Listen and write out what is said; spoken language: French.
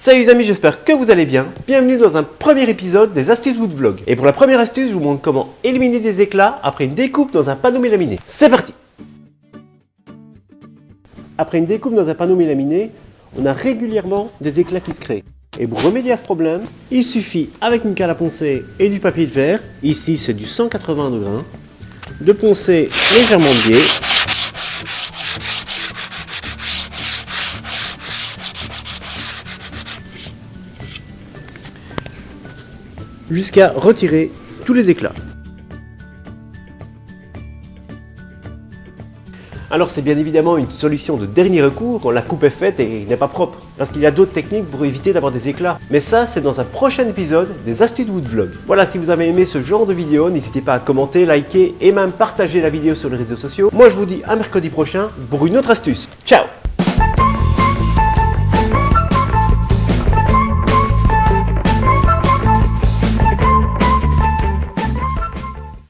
Salut les amis, j'espère que vous allez bien. Bienvenue dans un premier épisode des astuces Wood Vlog. Et pour la première astuce, je vous montre comment éliminer des éclats après une découpe dans un panneau mélaminé. C'est parti Après une découpe dans un panneau mélaminé, on a régulièrement des éclats qui se créent. Et pour remédier à ce problème, il suffit avec une cale à poncer et du papier de verre, ici c'est du 180 degrés, de poncer légèrement de biais jusqu'à retirer tous les éclats. Alors c'est bien évidemment une solution de dernier recours quand la coupe est faite et n'est pas propre, parce qu'il y a d'autres techniques pour éviter d'avoir des éclats. Mais ça, c'est dans un prochain épisode des astuces de Woodvlog. Voilà, si vous avez aimé ce genre de vidéo, n'hésitez pas à commenter, liker et même partager la vidéo sur les réseaux sociaux. Moi je vous dis à mercredi prochain pour une autre astuce. Ciao